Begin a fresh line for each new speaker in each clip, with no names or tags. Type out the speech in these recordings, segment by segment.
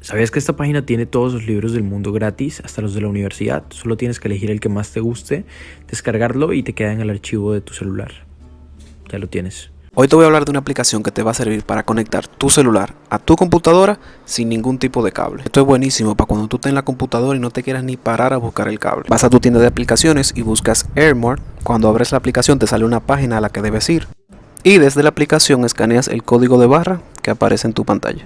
¿Sabías que esta página tiene todos los libros del mundo gratis, hasta los de la universidad? Solo tienes que elegir el que más te guste, descargarlo y te queda en el archivo de tu celular. Ya lo tienes.
Hoy te voy a hablar de una aplicación que te va a servir para conectar tu celular a tu computadora sin ningún tipo de cable. Esto es buenísimo para cuando tú estés en la computadora y no te quieras ni parar a buscar el cable. Vas a tu tienda de aplicaciones y buscas AirMore. Cuando abres la aplicación te sale una página a la que debes ir. Y desde la aplicación escaneas el código de barra que aparece en tu pantalla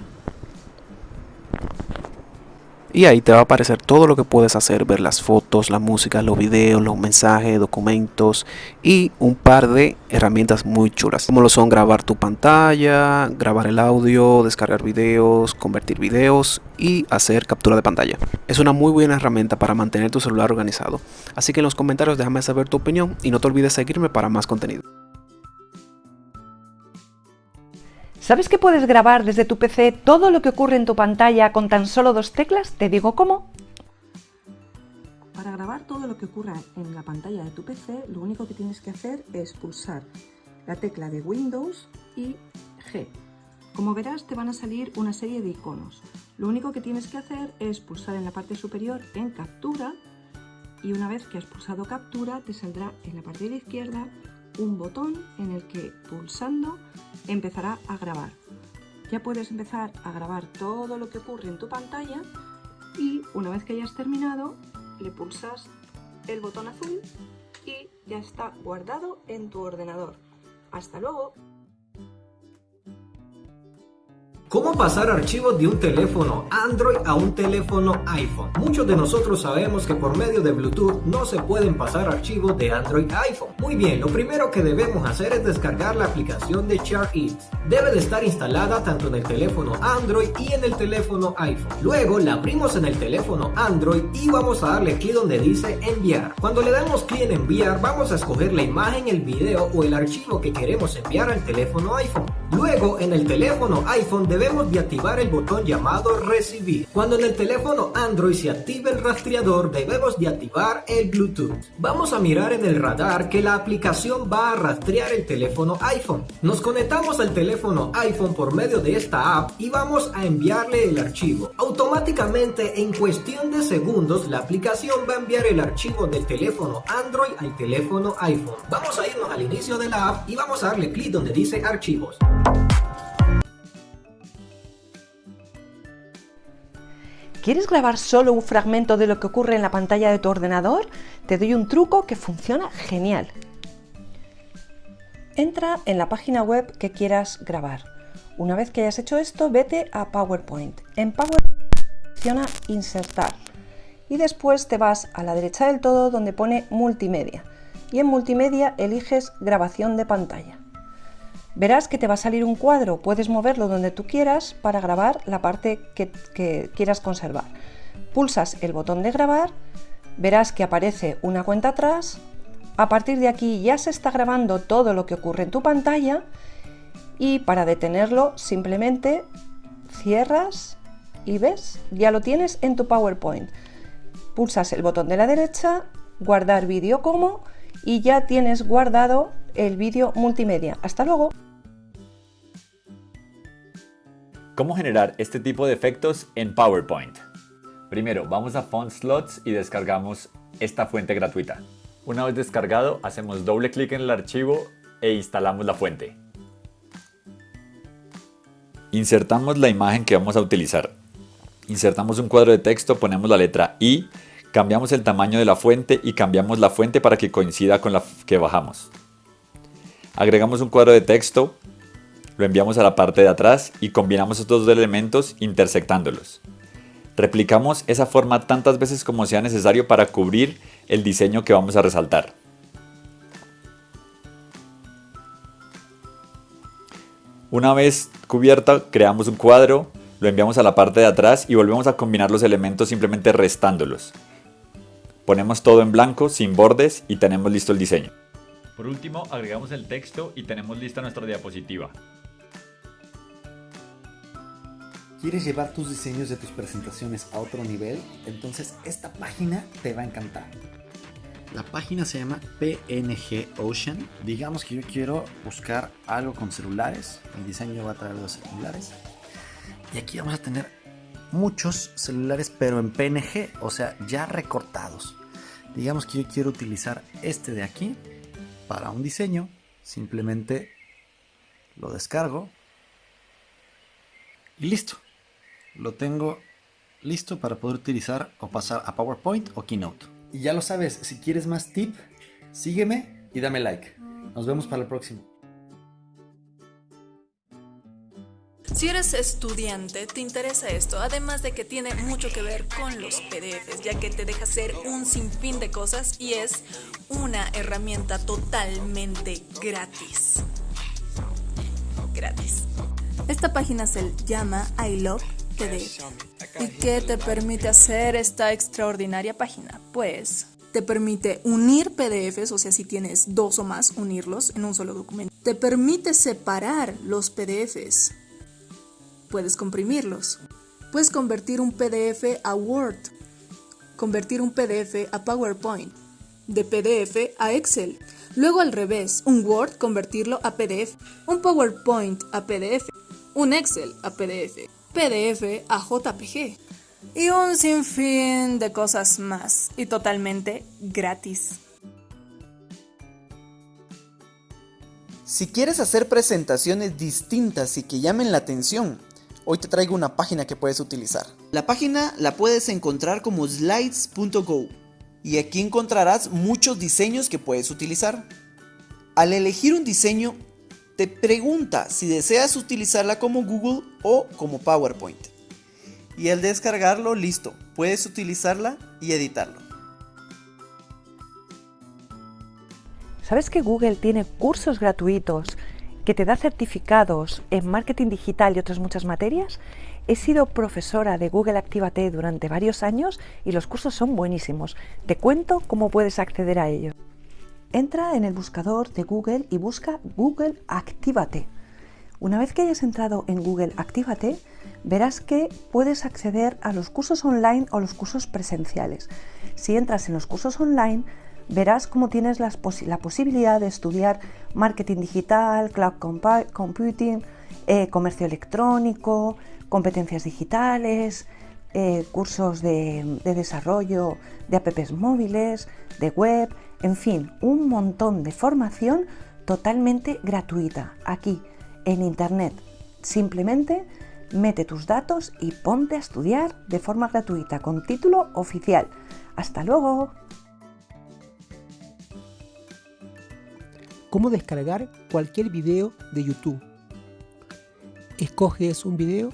y ahí te va a aparecer todo lo que puedes hacer, ver las fotos, la música, los videos, los mensajes, documentos y un par de herramientas muy chulas, como lo son grabar tu pantalla, grabar el audio, descargar videos, convertir videos y hacer captura de pantalla. Es una muy buena herramienta para mantener tu celular organizado, así que en los comentarios déjame saber tu opinión y no te olvides seguirme para más contenido.
¿Sabes que puedes grabar desde tu PC todo lo que ocurre en tu pantalla con tan solo dos teclas? Te digo cómo.
Para grabar todo lo que ocurra en la pantalla de tu PC, lo único que tienes que hacer es pulsar la tecla de Windows y G. Como verás, te van a salir una serie de iconos. Lo único que tienes que hacer es pulsar en la parte superior en Captura y una vez que has pulsado Captura, te saldrá en la parte de la izquierda un botón en el que pulsando empezará a grabar. Ya puedes empezar a grabar todo lo que ocurre en tu pantalla y una vez que hayas terminado le pulsas el botón azul y ya está guardado en tu ordenador. ¡Hasta luego!
¿Cómo pasar archivos de un teléfono Android a un teléfono iPhone? Muchos de nosotros sabemos que por medio de Bluetooth no se pueden pasar archivos de Android a iPhone. Muy bien, lo primero que debemos hacer es descargar la aplicación de ShareIt. Debe de estar instalada tanto en el teléfono Android y en el teléfono iPhone. Luego la abrimos en el teléfono Android y vamos a darle clic donde dice enviar. Cuando le damos clic en enviar vamos a escoger la imagen, el video o el archivo que queremos enviar al teléfono iPhone. Luego en el teléfono iPhone debemos debemos de activar el botón llamado recibir. Cuando en el teléfono Android se active el rastreador debemos de activar el Bluetooth. Vamos a mirar en el radar que la aplicación va a rastrear el teléfono iPhone. Nos conectamos al teléfono iPhone por medio de esta app y vamos a enviarle el archivo. Automáticamente en cuestión de segundos la aplicación va a enviar el archivo del teléfono Android al teléfono iPhone. Vamos a irnos al inicio de la app y vamos a darle clic donde dice archivos.
¿Quieres grabar solo un fragmento de lo que ocurre en la pantalla de tu ordenador? Te doy un truco que funciona genial. Entra en la página web que quieras grabar. Una vez que hayas hecho esto, vete a PowerPoint. En PowerPoint selecciona Insertar y después te vas a la derecha del todo donde pone Multimedia y en Multimedia eliges Grabación de pantalla. Verás que te va a salir un cuadro, puedes moverlo donde tú quieras para grabar la parte que, quieras conservar. Pulsas el botón de grabar, verás que aparece una cuenta atrás, a partir de aquí ya se está grabando todo lo que ocurre en tu pantalla y para detenerlo simplemente cierras y ves, ya lo tienes en tu PowerPoint. Pulsas el botón de la derecha, guardar vídeo como y ya tienes guardado el vídeo multimedia. ¡Hasta luego!
¿Cómo generar este tipo de efectos en PowerPoint? Primero, vamos a Font Slots y descargamos esta fuente gratuita. Una vez descargado, hacemos doble clic en el archivo e instalamos la fuente. Insertamos la imagen que vamos a utilizar. Insertamos un cuadro de texto, ponemos la letra I, cambiamos el tamaño de la fuente y cambiamos la fuente para que coincida con la que bajamos. Agregamos un cuadro de texto, lo enviamos a la parte de atrás y combinamos estos dos elementos intersectándolos. Replicamos esa forma tantas veces como sea necesario para cubrir el diseño que vamos a resaltar. Una vez cubierta, creamos un cuadro, lo enviamos a la parte de atrás y volvemos a combinar los elementos simplemente restándolos. Ponemos todo en blanco, sin bordes y tenemos listo el diseño. Por último, agregamos el texto y tenemos lista nuestra diapositiva.
¿Quieres llevar tus diseños de tus presentaciones a otro nivel? Entonces esta página te va a encantar. La página se llama PNG Ocean. Digamos que yo quiero buscar algo con celulares. Mi diseño va a traer los celulares. Y aquí vamos a tener muchos celulares, pero en PNG, o sea, ya recortados. Digamos que yo quiero utilizar este de aquí para un diseño. Simplemente lo descargo y listo. Lo tengo listo para poder utilizar o pasar a PowerPoint o Keynote. Y ya lo sabes, si quieres más tip, sígueme y dame like. Nos vemos para el próximo.
Si eres estudiante, te interesa esto, además de que tiene mucho que ver con los PDFs, ya que te deja hacer un sinfín de cosas y es una herramienta totalmente gratis. Gratis. Esta página se llama I Love ¿Y qué te permite hacer esta extraordinaria página? Pues te permite unir PDFs, o sea, si tienes dos o más, unirlos en un solo documento. Te permite separar los PDFs. Puedes comprimirlos. Puedes convertir un PDF a Word. Convertir un PDF a PowerPoint. De PDF a Excel. Luego al revés, un Word convertirlo a PDF. Un PowerPoint a PDF. Un Excel a PDF. PDF a JPG y un sinfín de cosas más y totalmente gratis.
Si quieres hacer presentaciones distintas y que llamen la atención, hoy te traigo una página que puedes utilizar. La página la puedes encontrar como slides.go y aquí encontrarás muchos diseños que puedes utilizar. Al elegir un diseño, te pregunta si deseas utilizarla como Google o como PowerPoint. Y al descargarlo, listo, puedes utilizarla y editarlo.
¿Sabes que Google tiene cursos gratuitos que te da certificados en marketing digital y otras muchas materias? He sido profesora de Google Actívate durante varios años y los cursos son buenísimos. Te cuento cómo puedes acceder a ellos. Entra en el buscador de Google y busca Google Actívate. Una vez que hayas entrado en Google Actívate, verás que puedes acceder a los cursos online o los cursos presenciales. Si entras en los cursos online, verás cómo tienes la posibilidad de estudiar marketing digital, cloud computing, eh, comercio electrónico, competencias digitales, eh, cursos de, de desarrollo de apps móviles, de web, en fin, un montón de formación totalmente gratuita aquí en Internet. Simplemente mete tus datos y ponte a estudiar de forma gratuita con título oficial. ¡Hasta luego!
¿Cómo descargar cualquier video de YouTube? Escoges un video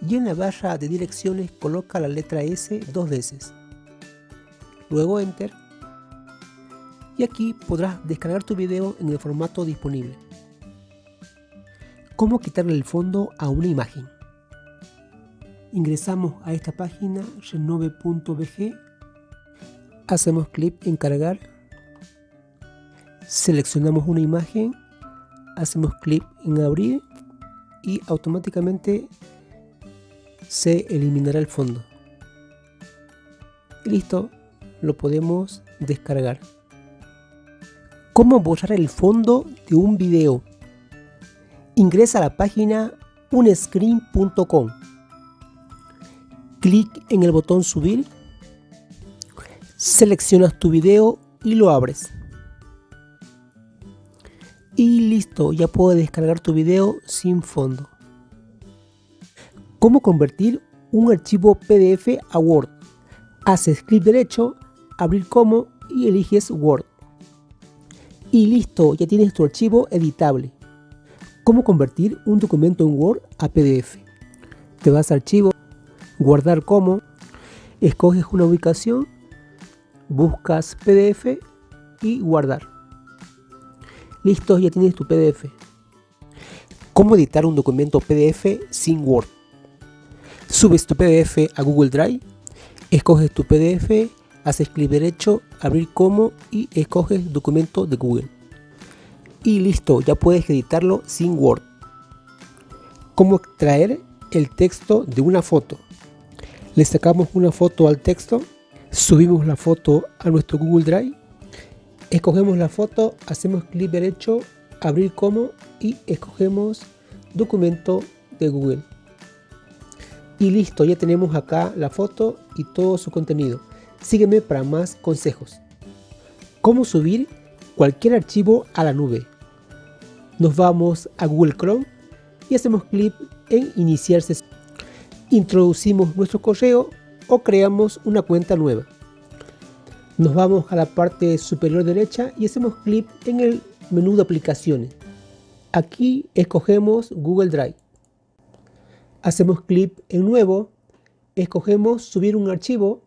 y en la barra de direcciones coloca la letra S dos veces. Luego Enter y aquí podrás descargar tu video en el formato disponible. ¿Cómo quitarle el fondo a una imagen? Ingresamos a esta página renove.bg, hacemos clic en cargar, seleccionamos una imagen, hacemos clic en abrir y automáticamente se eliminará el fondo. Y listo, lo podemos descargar. ¿Cómo borrar el fondo de un video? Ingresa a la página unscreen.com. Clic en el botón subir. Seleccionas tu video y lo abres. Y listo, ya puedes descargar tu video sin fondo. ¿Cómo convertir un archivo PDF a Word? Haces clic derecho, abrir como y eliges Word y listo, ya tienes tu archivo editable. ¿Cómo convertir un documento en Word a PDF? Te vas a archivo, guardar como, escoges una ubicación, buscas PDF y guardar. Listo, ya tienes tu PDF. ¿Cómo editar un documento PDF sin Word? Subes tu PDF a Google Drive, escoges tu PDF haces clic derecho, abrir como y escoges documento de Google. Y listo, ya puedes editarlo sin Word. ¿Cómo extraer el texto de una foto? Le sacamos una foto al texto, subimos la foto a nuestro Google Drive, escogemos la foto, hacemos clic derecho, abrir como y escogemos documento de Google. Y listo, ya tenemos acá la foto y todo su contenido. Sígueme para más consejos. ¿Cómo subir cualquier archivo a la nube? Nos vamos a Google Chrome y hacemos clic en iniciar sesión. Introducimos nuestro correo o creamos una cuenta nueva. Nos vamos a la parte superior derecha y hacemos clic en el menú de aplicaciones. Aquí escogemos Google Drive. Hacemos clic en nuevo, escogemos subir un archivo.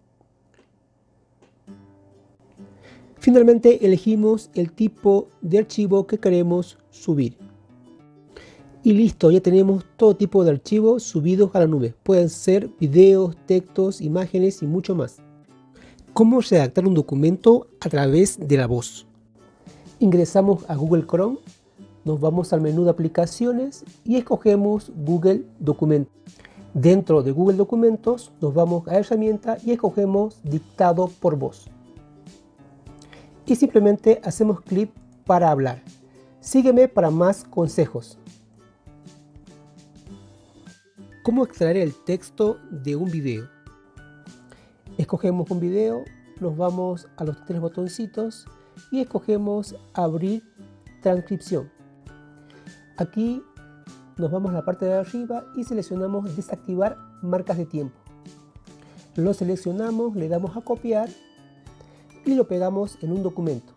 Finalmente elegimos el tipo de archivo que queremos subir. Y listo, ya tenemos todo tipo de archivos subidos a la nube. Pueden ser videos, textos, imágenes y mucho más. ¿Cómo redactar un documento a través de la voz? Ingresamos a Google Chrome, nos vamos al menú de aplicaciones y escogemos Google Documentos. Dentro de Google Documentos nos vamos a herramienta y escogemos dictado por voz. Y simplemente hacemos clic para hablar. Sígueme para más consejos. ¿Cómo extraer el texto de un video? Escogemos un video, nos vamos a los tres botoncitos y escogemos abrir transcripción. Aquí nos vamos a la parte de arriba y seleccionamos desactivar marcas de tiempo. Lo seleccionamos, le damos a copiar y lo pegamos en un documento.